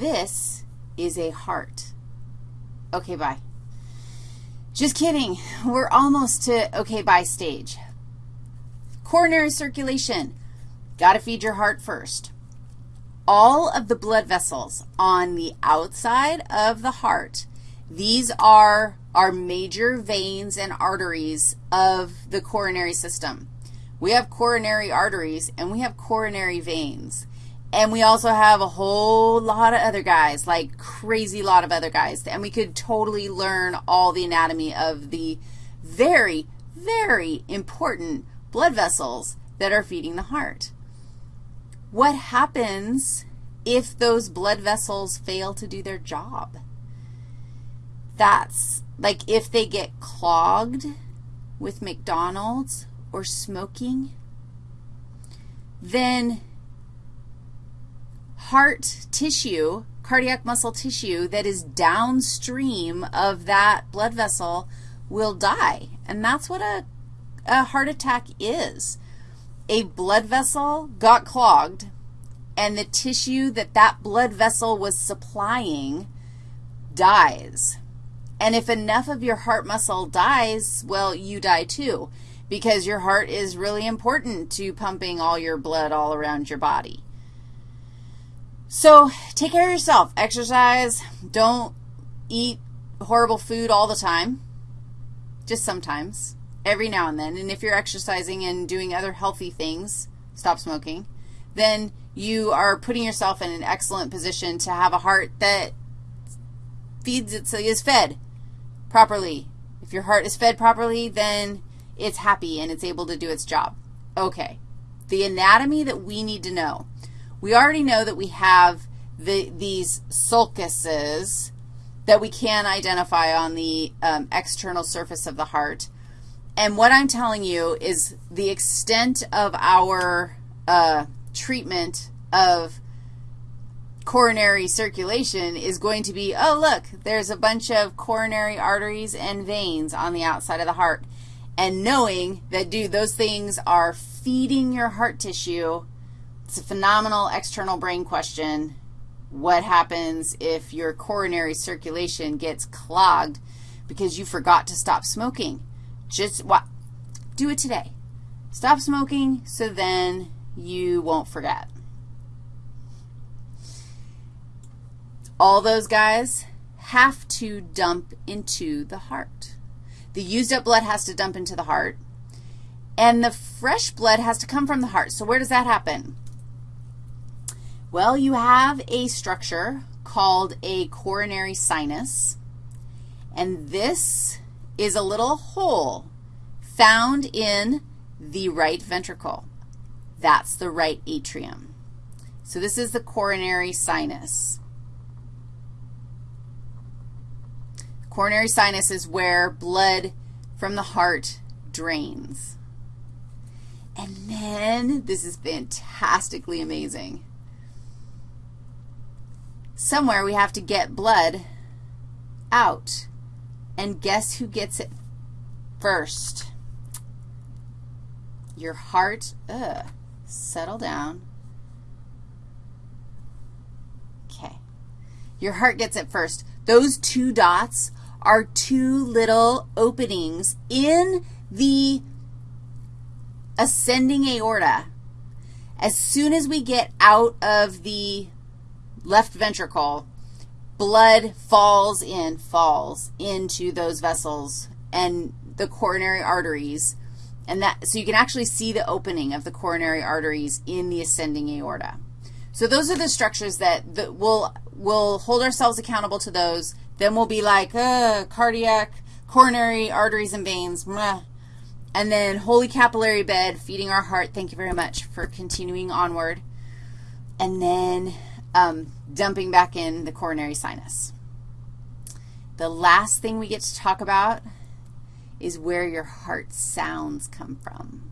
This is a heart. Okay, bye. Just kidding. We're almost to okay, bye stage. Coronary circulation. Got to feed your heart first. All of the blood vessels on the outside of the heart, these are our major veins and arteries of the coronary system. We have coronary arteries and we have coronary veins. And we also have a whole lot of other guys, like crazy lot of other guys. And we could totally learn all the anatomy of the very, very important blood vessels that are feeding the heart. What happens if those blood vessels fail to do their job? That's like if they get clogged with McDonald's or smoking, then heart tissue, cardiac muscle tissue that is downstream of that blood vessel will die. And that's what a, a heart attack is. A blood vessel got clogged, and the tissue that that blood vessel was supplying dies. And if enough of your heart muscle dies, well, you die too because your heart is really important to pumping all your blood all around your body. So take care of yourself. Exercise. Don't eat horrible food all the time, just sometimes, every now and then. And if you're exercising and doing other healthy things, stop smoking, then you are putting yourself in an excellent position to have a heart that feeds itself, is fed properly. If your heart is fed properly, then it's happy and it's able to do its job. Okay, the anatomy that we need to know. We already know that we have the, these sulcuses that we can identify on the um, external surface of the heart. And what I'm telling you is the extent of our uh, treatment of coronary circulation is going to be, oh, look, there's a bunch of coronary arteries and veins on the outside of the heart. And knowing that, dude, those things are feeding your heart tissue it's a phenomenal external brain question. What happens if your coronary circulation gets clogged because you forgot to stop smoking? Just what? Do it today. Stop smoking so then you won't forget. All those guys have to dump into the heart. The used up blood has to dump into the heart, and the fresh blood has to come from the heart. So where does that happen? Well, you have a structure called a coronary sinus, and this is a little hole found in the right ventricle. That's the right atrium. So this is the coronary sinus. Coronary sinus is where blood from the heart drains. And then, this is fantastically amazing somewhere we have to get blood out. And guess who gets it first? Your heart, ugh, settle down. Okay. Your heart gets it first. Those two dots are two little openings in the ascending aorta. As soon as we get out of the left ventricle, blood falls in, falls into those vessels and the coronary arteries. And that, so you can actually see the opening of the coronary arteries in the ascending aorta. So those are the structures that, that we'll, we'll hold ourselves accountable to those. Then we'll be like, uh, cardiac, coronary arteries and veins, meh. And then holy capillary bed, feeding our heart. Thank you very much for continuing onward. And then um, dumping back in the coronary sinus. The last thing we get to talk about is where your heart sounds come from.